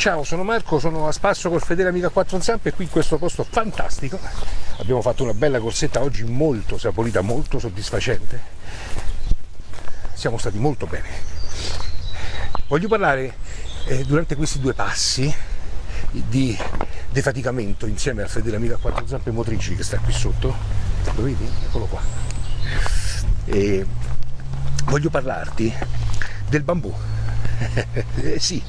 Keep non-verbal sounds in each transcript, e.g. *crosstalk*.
Ciao, sono Marco, sono a spasso col fedele amica quattro zampe qui in questo posto fantastico. Abbiamo fatto una bella corsetta oggi molto saporita, molto soddisfacente. Siamo stati molto bene. Voglio parlare eh, durante questi due passi di defaticamento insieme al fedele amica quattro zampe motrici che sta qui sotto. Lo vedi? Eccolo qua. E voglio parlarti del bambù. *laughs* eh, sì,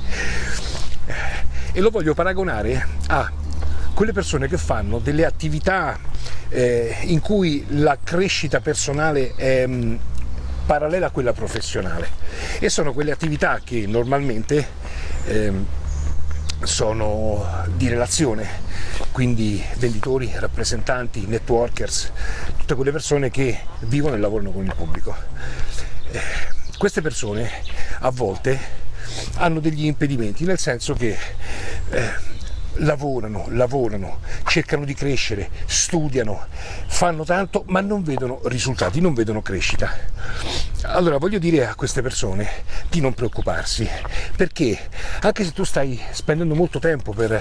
e lo voglio paragonare a quelle persone che fanno delle attività eh, in cui la crescita personale è mm, parallela a quella professionale e sono quelle attività che normalmente eh, sono di relazione, quindi venditori, rappresentanti, networkers, tutte quelle persone che vivono e lavorano con il pubblico. Eh, queste persone a volte hanno degli impedimenti, nel senso che eh, lavorano, lavorano, cercano di crescere, studiano, fanno tanto ma non vedono risultati, non vedono crescita. Allora voglio dire a queste persone di non preoccuparsi, perché anche se tu stai spendendo molto tempo per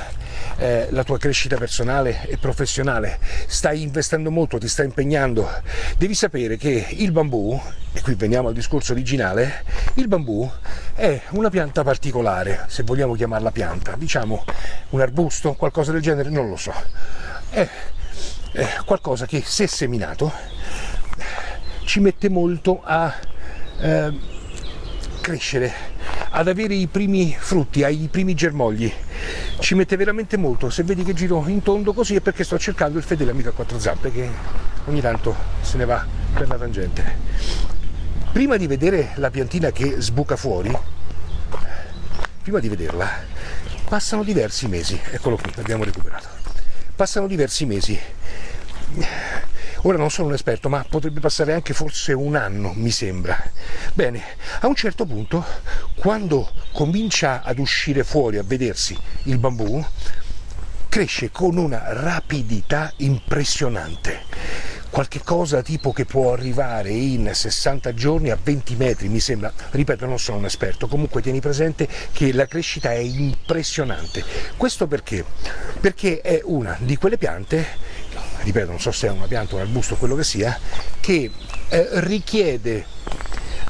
eh, la tua crescita personale e professionale, stai investendo molto, ti stai impegnando, devi sapere che il bambù, e qui veniamo al discorso originale, il bambù è una pianta particolare, se vogliamo chiamarla pianta, diciamo un arbusto, qualcosa del genere, non lo so. È, è qualcosa che se seminato ci mette molto a eh, crescere, ad avere i primi frutti, ai primi germogli. Ci mette veramente molto, se vedi che giro in tondo così è perché sto cercando il fedele amico a quattro zampe che ogni tanto se ne va per la tangente. Prima di vedere la piantina che sbuca fuori prima di vederla passano diversi mesi. Eccolo qui l'abbiamo recuperato. Passano diversi mesi ora non sono un esperto ma potrebbe passare anche forse un anno mi sembra bene a un certo punto quando comincia ad uscire fuori a vedersi il bambù cresce con una rapidità impressionante qualche cosa tipo che può arrivare in 60 giorni a 20 metri mi sembra, ripeto non sono un esperto, comunque tieni presente che la crescita è impressionante. Questo perché? Perché è una di quelle piante, ripeto non so se è una pianta o un arbusto, quello che sia, che eh, richiede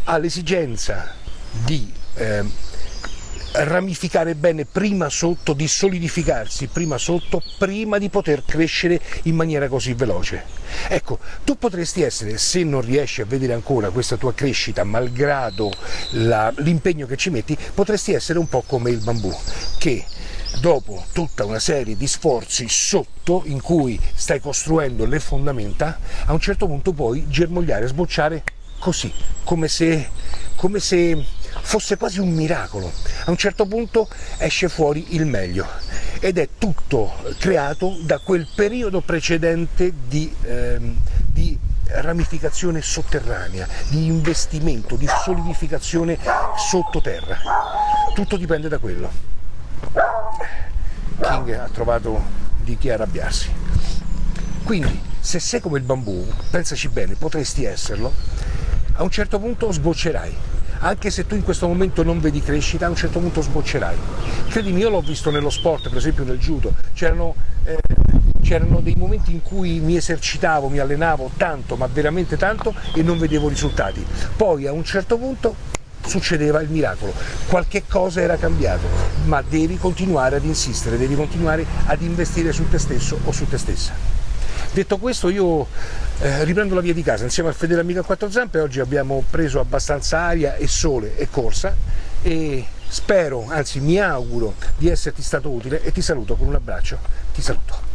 all'esigenza di eh, ramificare bene prima sotto, di solidificarsi prima sotto, prima di poter crescere in maniera così veloce. Ecco, tu potresti essere, se non riesci a vedere ancora questa tua crescita, malgrado l'impegno che ci metti, potresti essere un po' come il bambù, che dopo tutta una serie di sforzi sotto in cui stai costruendo le fondamenta, a un certo punto puoi germogliare, sbocciare così, come se, come se fosse quasi un miracolo. A un certo punto esce fuori il meglio ed è tutto creato da quel periodo precedente di, ehm, di ramificazione sotterranea, di investimento, di solidificazione sottoterra. Tutto dipende da quello. King ha trovato di chi arrabbiarsi. Quindi, se sei come il bambù, pensaci bene, potresti esserlo, a un certo punto sboccerai anche se tu in questo momento non vedi crescita, a un certo punto sboccerai. Credimi, io l'ho visto nello sport, per esempio nel judo, c'erano eh, c'erano dei momenti in cui mi esercitavo, mi allenavo tanto, ma veramente tanto, e non vedevo risultati. Poi a un certo punto succedeva il miracolo, qualche cosa era cambiato, ma devi continuare ad insistere, devi continuare ad investire su te stesso o su te stessa. Detto questo io eh, riprendo la via di casa insieme al fedele amico a quattro zampe, oggi abbiamo preso abbastanza aria e sole e corsa e spero, anzi mi auguro di esserti stato utile e ti saluto con un abbraccio, ti saluto.